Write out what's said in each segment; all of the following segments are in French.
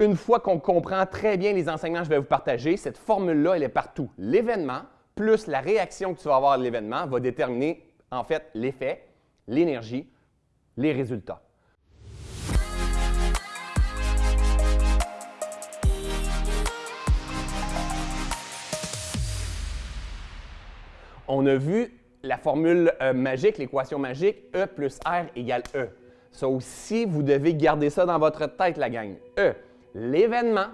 Une fois qu'on comprend très bien les enseignements que je vais vous partager, cette formule-là, elle est partout. L'événement plus la réaction que tu vas avoir à l'événement va déterminer en fait l'effet, l'énergie, les résultats. On a vu la formule euh, magique, l'équation magique, E plus R égale E. Ça aussi, vous devez garder ça dans votre tête, la gang. E, l'événement,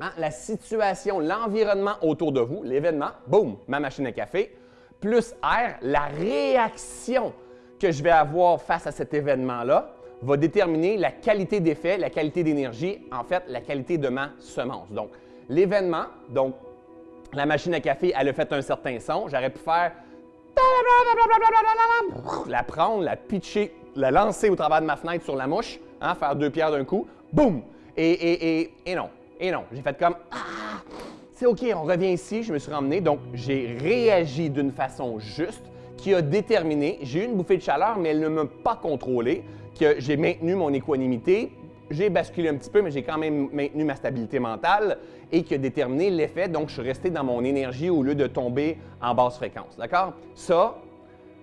hein, la situation, l'environnement autour de vous, l'événement, boum, ma machine à café, plus R, la réaction que je vais avoir face à cet événement-là va déterminer la qualité d'effet, la qualité d'énergie, en fait, la qualité de ma semence. Donc, l'événement, donc, la machine à café, elle a fait un certain son. J'aurais pu faire la prendre, la pitcher, la lancer au travers de ma fenêtre sur la mouche, hein, faire deux pierres d'un coup, boum! Et, non, et non. J'ai fait comme Ah! C'est OK, on revient ici, je me suis ramené. Donc, j'ai réagi d'une façon juste qui a déterminé, j'ai eu une bouffée de chaleur, mais elle ne m'a pas contrôlé, que j'ai maintenu mon équanimité, j'ai basculé un petit peu, mais j'ai quand même maintenu ma stabilité mentale et qui a déterminé l'effet. Donc, je suis resté dans mon énergie au lieu de tomber en basse fréquence. D'accord? Ça,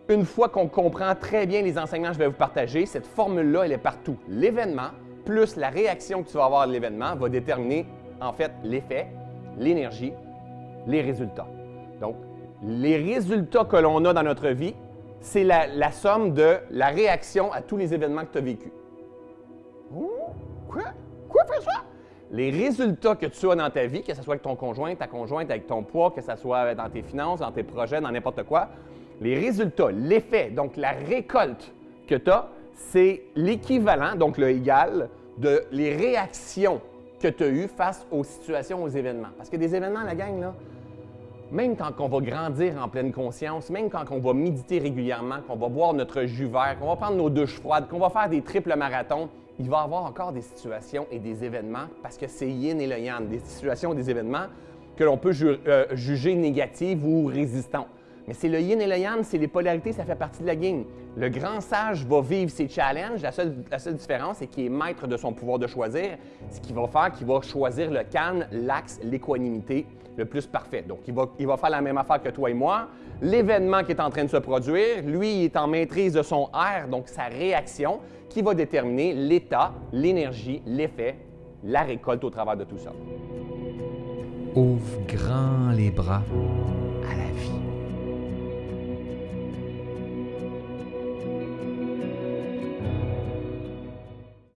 une fois qu'on comprend très bien les enseignements que je vais vous partager, cette formule-là, elle est partout. L'événement plus la réaction que tu vas avoir à l'événement va déterminer en fait l'effet, l'énergie, les résultats. Donc, les résultats que l'on a dans notre vie, c'est la, somme de la réaction à tous les événements que tu as vécus. Quoi? Quoi faire? Les résultats que tu as dans ta vie, que ce soit avec ton conjoint, ta conjointe, avec ton poids, que ce soit dans tes finances, dans tes projets, dans n'importe quoi, les résultats, l'effet, donc la récolte que tu as, c'est l'équivalent, donc le égal, de les réactions que tu as eues face aux situations, aux événements. Parce que des événements, la gang, là, même quand on va grandir en pleine conscience, même quand on va méditer régulièrement, qu'on va boire notre jus vert, qu'on va prendre nos douches froides, qu'on va faire des triples marathons, il va y avoir encore des situations et des événements, parce que c'est yin et le yang, des situations et des événements que l'on peut euh, juger négatives ou résistants. Mais c'est le yin et le yang, c'est les polarités, ça fait partie de la game. Le grand sage va vivre ses challenges. La seule, différence, c'est qu'il est maître de son pouvoir de choisir. Ce qu'il va faire, qu'il va choisir le calme, l'axe, l'équanimité le plus parfait. Donc, il va faire la même affaire que toi et moi. L'événement qui est en train de se produire, lui, il est en maîtrise de son air, donc sa réaction, qui va déterminer l'état, l'énergie, l'effet, la récolte au travers de tout ça. Ouvre grand les bras à la vie.